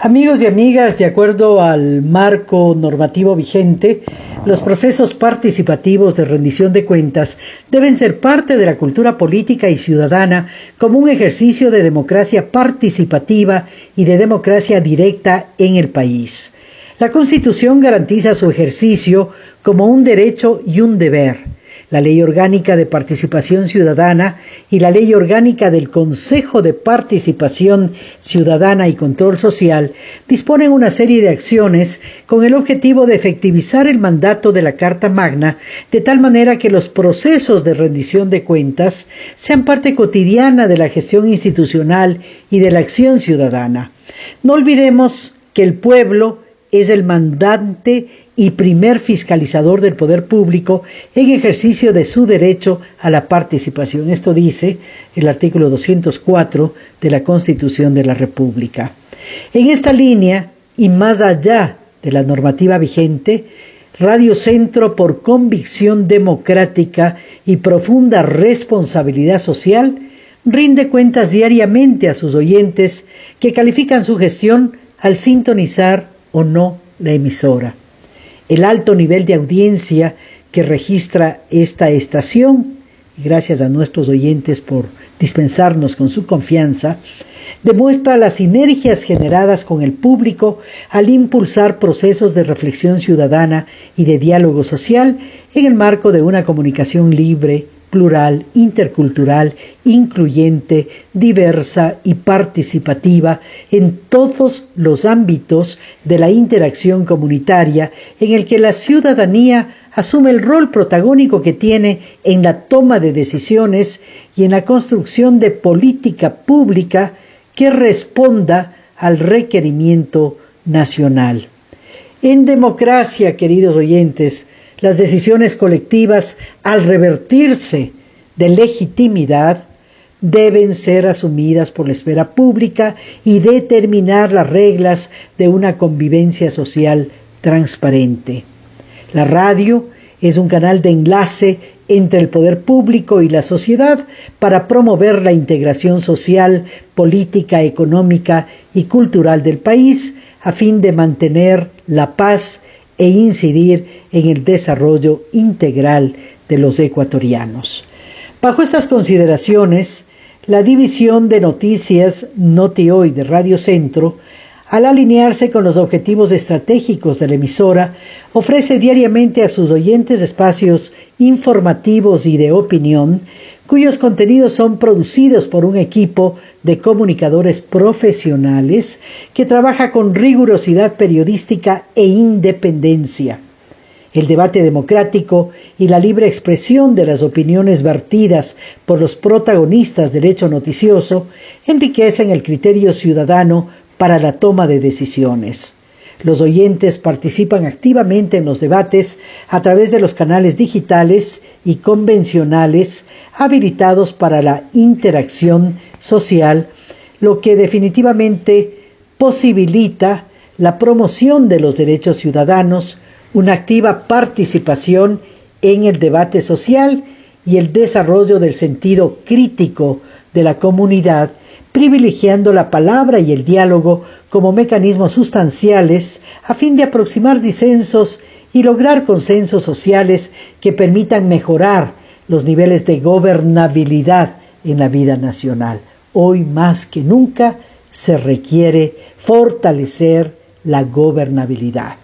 Amigos y amigas, de acuerdo al marco normativo vigente, los procesos participativos de rendición de cuentas deben ser parte de la cultura política y ciudadana como un ejercicio de democracia participativa y de democracia directa en el país. La Constitución garantiza su ejercicio como un derecho y un deber la Ley Orgánica de Participación Ciudadana y la Ley Orgánica del Consejo de Participación Ciudadana y Control Social disponen una serie de acciones con el objetivo de efectivizar el mandato de la Carta Magna de tal manera que los procesos de rendición de cuentas sean parte cotidiana de la gestión institucional y de la acción ciudadana. No olvidemos que el pueblo es el mandante y primer fiscalizador del poder público en ejercicio de su derecho a la participación. Esto dice el artículo 204 de la Constitución de la República. En esta línea, y más allá de la normativa vigente, Radio Centro, por convicción democrática y profunda responsabilidad social, rinde cuentas diariamente a sus oyentes que califican su gestión al sintonizar o no la emisora. El alto nivel de audiencia que registra esta estación, gracias a nuestros oyentes por dispensarnos con su confianza, demuestra las sinergias generadas con el público al impulsar procesos de reflexión ciudadana y de diálogo social en el marco de una comunicación libre, plural, intercultural, incluyente, diversa y participativa en todos los ámbitos de la interacción comunitaria en el que la ciudadanía asume el rol protagónico que tiene en la toma de decisiones y en la construcción de política pública que responda al requerimiento nacional. En democracia, queridos oyentes, las decisiones colectivas, al revertirse de legitimidad, deben ser asumidas por la esfera pública y determinar las reglas de una convivencia social transparente. La radio es un canal de enlace entre el poder público y la sociedad para promover la integración social, política, económica y cultural del país a fin de mantener la paz e incidir en el desarrollo integral de los ecuatorianos. Bajo estas consideraciones, la división de noticias Noti Hoy de Radio Centro, al alinearse con los objetivos estratégicos de la emisora, ofrece diariamente a sus oyentes espacios informativos y de opinión cuyos contenidos son producidos por un equipo de comunicadores profesionales que trabaja con rigurosidad periodística e independencia. El debate democrático y la libre expresión de las opiniones vertidas por los protagonistas del hecho noticioso enriquecen el criterio ciudadano para la toma de decisiones. Los oyentes participan activamente en los debates a través de los canales digitales y convencionales habilitados para la interacción social, lo que definitivamente posibilita la promoción de los derechos ciudadanos, una activa participación en el debate social y el desarrollo del sentido crítico de la comunidad privilegiando la palabra y el diálogo como mecanismos sustanciales a fin de aproximar disensos y lograr consensos sociales que permitan mejorar los niveles de gobernabilidad en la vida nacional. Hoy más que nunca se requiere fortalecer la gobernabilidad.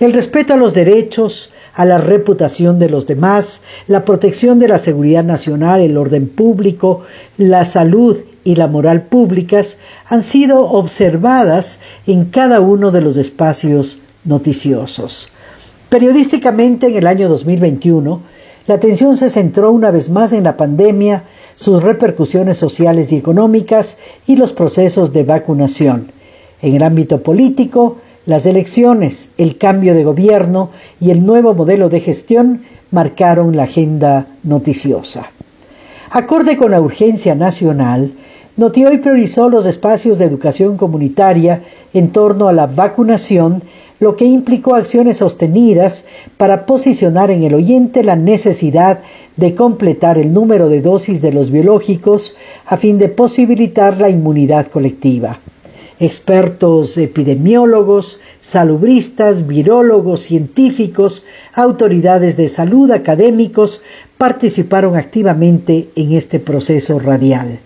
El respeto a los derechos, a la reputación de los demás, la protección de la seguridad nacional, el orden público, la salud y la moral públicas han sido observadas en cada uno de los espacios noticiosos. Periodísticamente en el año 2021, la atención se centró una vez más en la pandemia, sus repercusiones sociales y económicas y los procesos de vacunación. En el ámbito político, las elecciones, el cambio de gobierno y el nuevo modelo de gestión marcaron la agenda noticiosa. Acorde con la urgencia nacional, Notioy priorizó los espacios de educación comunitaria en torno a la vacunación, lo que implicó acciones sostenidas para posicionar en el oyente la necesidad de completar el número de dosis de los biológicos a fin de posibilitar la inmunidad colectiva. Expertos epidemiólogos, salubristas, virólogos, científicos, autoridades de salud, académicos participaron activamente en este proceso radial.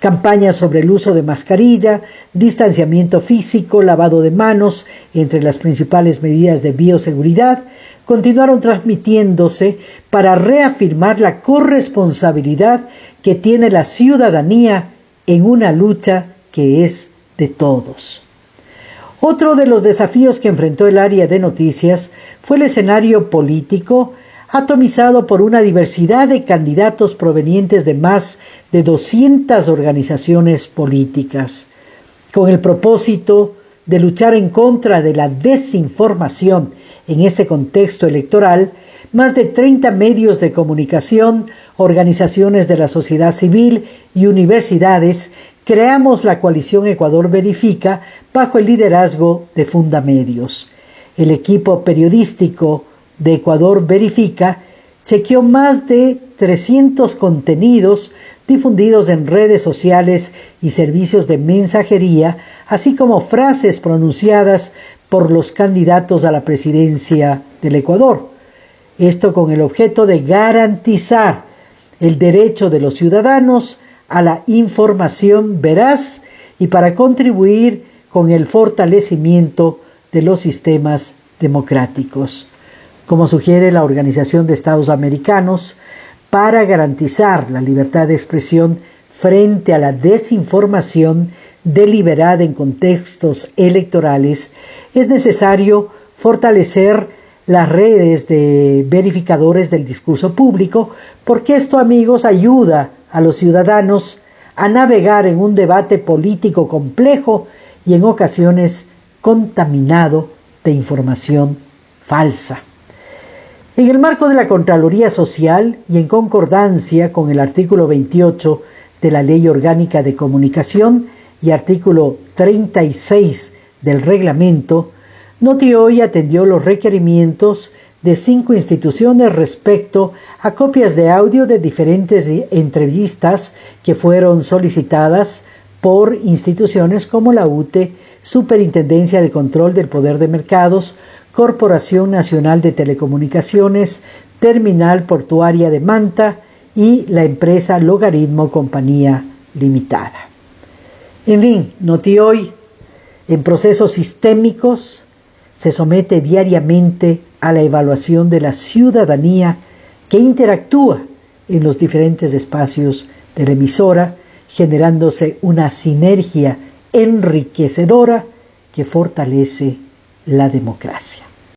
Campañas sobre el uso de mascarilla, distanciamiento físico, lavado de manos, entre las principales medidas de bioseguridad, continuaron transmitiéndose para reafirmar la corresponsabilidad que tiene la ciudadanía en una lucha que es de todos. Otro de los desafíos que enfrentó el área de noticias fue el escenario político atomizado por una diversidad de candidatos provenientes de más de 200 organizaciones políticas, con el propósito de luchar en contra de la desinformación en este contexto electoral, más de 30 medios de comunicación, organizaciones de la sociedad civil y universidades creamos la coalición Ecuador Verifica bajo el liderazgo de Fundamedios. El equipo periodístico de Ecuador Verifica chequeó más de 300 contenidos difundidos en redes sociales y servicios de mensajería, así como frases pronunciadas por los candidatos a la presidencia del Ecuador. Esto con el objeto de garantizar el derecho de los ciudadanos a la información veraz y para contribuir con el fortalecimiento de los sistemas democráticos como sugiere la Organización de Estados Americanos, para garantizar la libertad de expresión frente a la desinformación deliberada en contextos electorales, es necesario fortalecer las redes de verificadores del discurso público, porque esto, amigos, ayuda a los ciudadanos a navegar en un debate político complejo y en ocasiones contaminado de información falsa. En el marco de la Contraloría Social y en concordancia con el artículo 28 de la Ley Orgánica de Comunicación y artículo 36 del reglamento, Noti hoy atendió los requerimientos de cinco instituciones respecto a copias de audio de diferentes entrevistas que fueron solicitadas por instituciones como la UTE, Superintendencia de Control del Poder de Mercados, Corporación Nacional de Telecomunicaciones, Terminal Portuaria de Manta y la empresa Logaritmo Compañía Limitada. En fin, Noti hoy, en procesos sistémicos, se somete diariamente a la evaluación de la ciudadanía que interactúa en los diferentes espacios de la emisora, generándose una sinergia enriquecedora que fortalece la democracia.